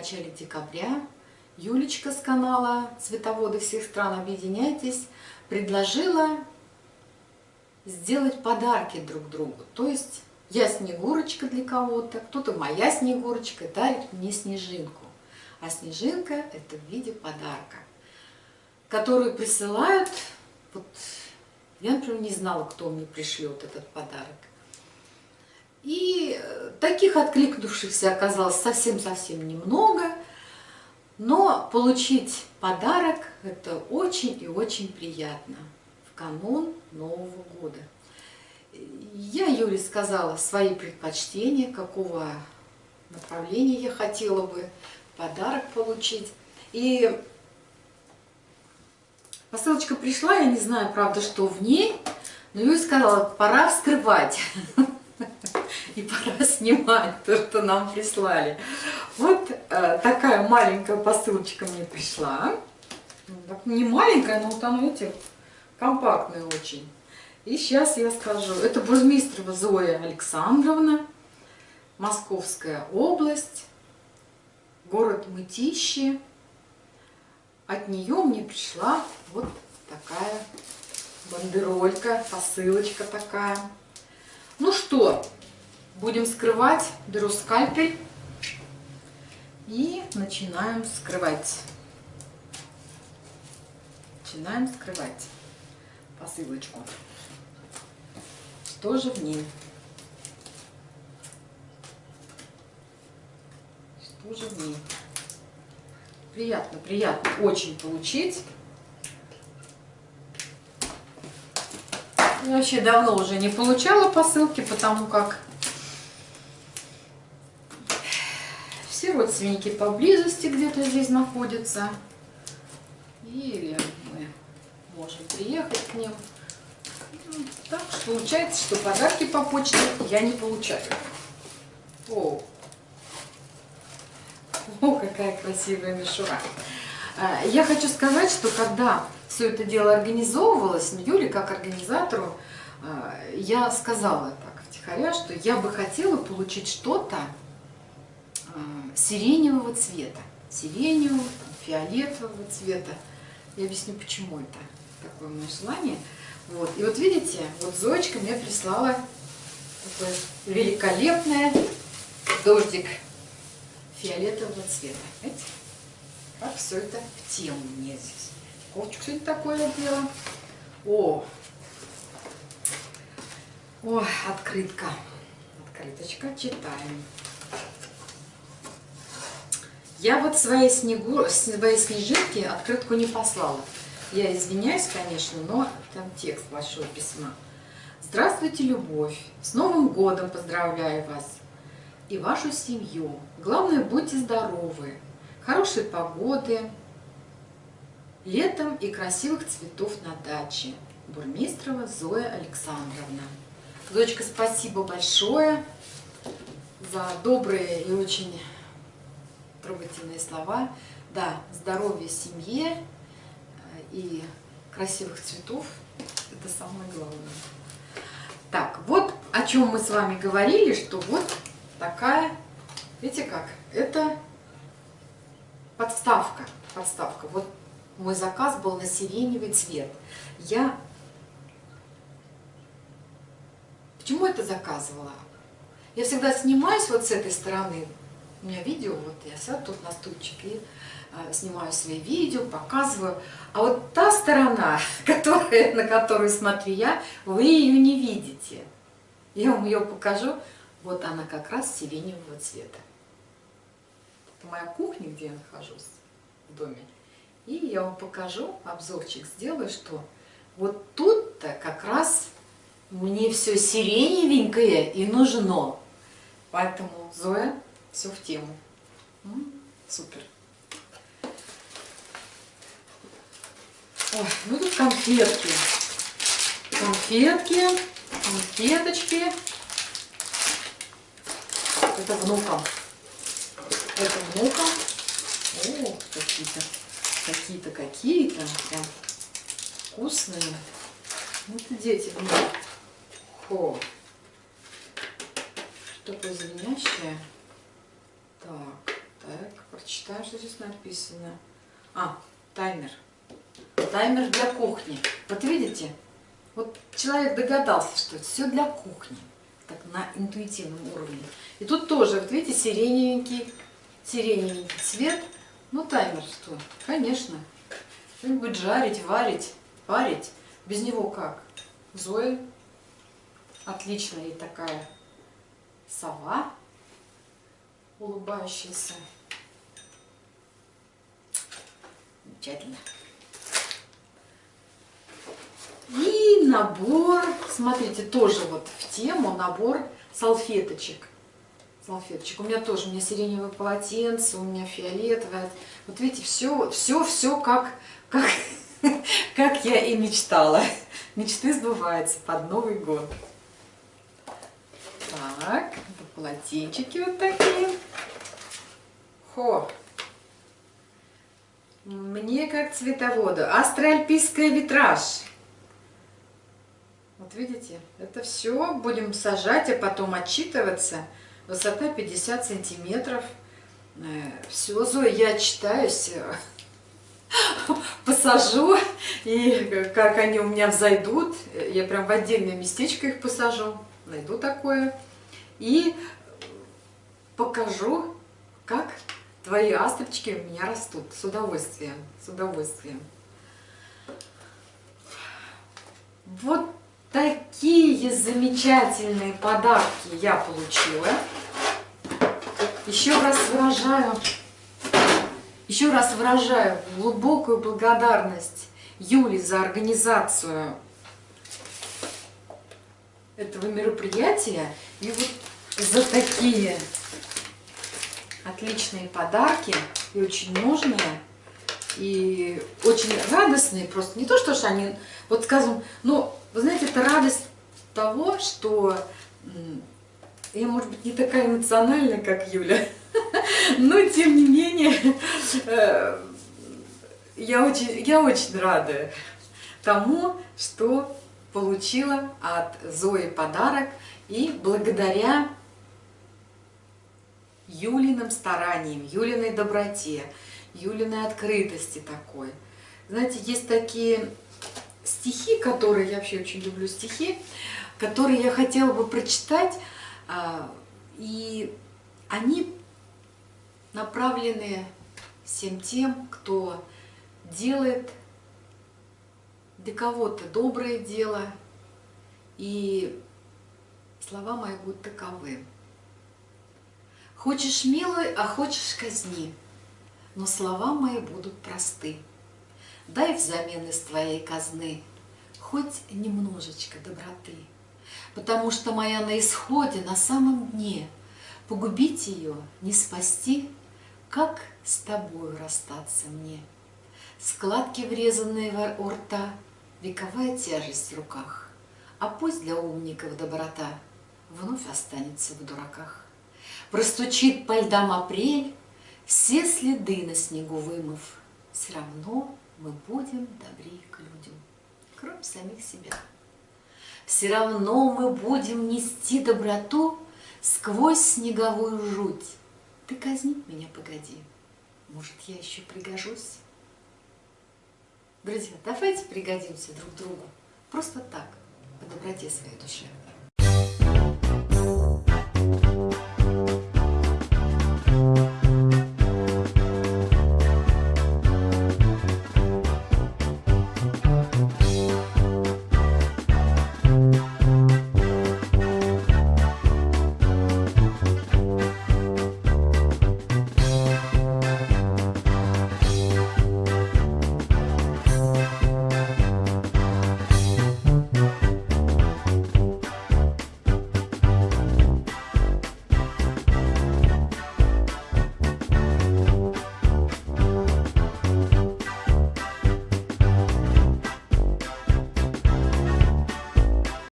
начале декабря Юлечка с канала «Цветоводы всех стран объединяйтесь» предложила сделать подарки друг другу. То есть я Снегурочка для кого-то, кто-то моя Снегурочка дарит мне снежинку. А снежинка это в виде подарка, которую присылают, вот я, например, не знала, кто мне пришлет этот подарок. И э, таких откликнувшихся оказалось совсем-совсем немного, но получить подарок – это очень и очень приятно в канун Нового года. Я Юле сказала свои предпочтения, какого направления я хотела бы подарок получить. И посылочка пришла, я не знаю, правда, что в ней, но Юля сказала, пора вскрывать. И пора снимать то, что нам прислали. Вот э, такая маленькая посылочка мне пришла. Не маленькая, но она, видите, компактная очень. И сейчас я скажу. Это Бурмистрова Зоя Александровна, Московская область, город Мытищи. От нее мне пришла вот такая бандеролька, посылочка такая. Ну что, будем скрывать. Беру скальпель и начинаем скрывать. Начинаем скрывать посылочку. Что же в ней? Что же в ней? Приятно, приятно очень получить. Я вообще давно уже не получала посылки, потому как все родственники поблизости где-то здесь находятся. Или мы можем приехать к ним. Так что получается, что подарки по почте я не получаю. О, О какая красивая мишура. А, я хочу сказать, что когда все это дело организовывалось, ну, Юле как организатору, а, я сказала так втихаря, что я бы хотела получить что-то сиреневого цвета. Сиреневого, фиолетового цвета. Я объясню, почему это такое мое желание. Вот. И вот видите, вот Зоечка мне прислала такое великолепное дождик фиолетового цвета. Видите? Как все это в тему мне здесь. Ковчик сегодня такое дело. О! О, открытка. Открыточка. Читаем. Я вот своей, снегу, своей снежинки открытку не послала. Я извиняюсь, конечно, но там текст большого письма. Здравствуйте, любовь! С Новым годом поздравляю вас и вашу семью. Главное, будьте здоровы, хорошей погоды, летом и красивых цветов на даче. Бурмистрова Зоя Александровна. Зоечка, спасибо большое за добрые и очень трогательные слова. Да, здоровья семье, и красивых цветов. Это самое главное. Так, вот о чем мы с вами говорили, что вот такая, видите как, это подставка. Подставка. Вот мой заказ был на сиреневый цвет. Я Почему это заказывала? Я всегда снимаюсь вот с этой стороны. У меня видео, вот я сяду тут на стульчик и э, снимаю свои видео, показываю. А вот та сторона, которая, на которую смотрю я, вы ее не видите. Я вам ее покажу. Вот она как раз сиреневого цвета. Это моя кухня, где я нахожусь в доме. И я вам покажу, обзорчик сделаю, что вот тут-то как раз мне все сиреневенькое и нужно. Поэтому, Зоя, все в тему. Супер. Ой, ну тут конфетки. Конфетки, конфеточки. Это внукам. Это внукам. О, какие-то, какие-то, какие-то. Вкусные. Вот и дети внук. Хо. Что такое звенящее? Так, так, почитаем, что здесь написано. А, таймер. Таймер для кухни. Вот видите? Вот человек догадался, что это все для кухни. Так, на интуитивном уровне. И тут тоже, вот видите, сиреневенький, сиреневенький цвет. Ну, таймер что? Конечно. Что-нибудь жарить, варить, парить. Без него как? Зоя. Отличная и такая сова улыбающаяся. Замечательно. И набор, смотрите, тоже вот в тему набор салфеточек. Салфеточек. У меня тоже, у меня сиреневое полотенце, у меня фиолетовое. Вот видите, все, все, все как, как, как я и мечтала. Мечты сбываются под Новый год. Так, полотенчики вот такие. Хо! Мне как цветоводу. Астральпийская витраж. Вот видите, это все будем сажать, а потом отчитываться. Высота 50 сантиметров. Э, все, Зоя, я читаюсь, посажу, и как они у меня взойдут, я прям в отдельное местечко их посажу, найду такое, и покажу, как твои астрочки у меня растут с удовольствием, с удовольствием. Вот такие замечательные подарки я получила. Еще раз выражаю, еще раз выражаю глубокую благодарность Юле за организацию этого мероприятия и вот за такие отличные подарки и очень нужные, и очень радостные просто. Не то, что ж они, вот скажем, ну, вы знаете, это радость того, что я, может быть, не такая эмоциональная, как Юля, но тем не менее, э, я очень, я очень рада тому, что получила от Зои подарок, и благодаря Юлиным стараниям, Юлиной доброте, Юлиной открытости такой. Знаете, есть такие стихи, которые, я вообще очень люблю стихи, которые я хотела бы прочитать, а, и они направлены всем тем, кто делает для кого-то доброе дело, и слова мои будут таковы. Хочешь милуй, а хочешь казни, но слова мои будут просты. Дай взамен из твоей казны хоть немножечко доброты, потому что моя на исходе, на самом дне, погубить ее, не спасти, как с тобою расстаться мне. Складки, врезанные в рта, вековая тяжесть в руках, а пусть для умников доброта вновь останется в дураках. Простучит по льдам апрель, все следы на снегу вымыв, Все равно мы будем добрее к людям, кроме самих себя. Все равно мы будем нести доброту Сквозь снеговую жуть. Ты казнить меня погоди, может, я еще пригожусь? Друзья, давайте пригодимся друг другу, просто так, по доброте своей душе.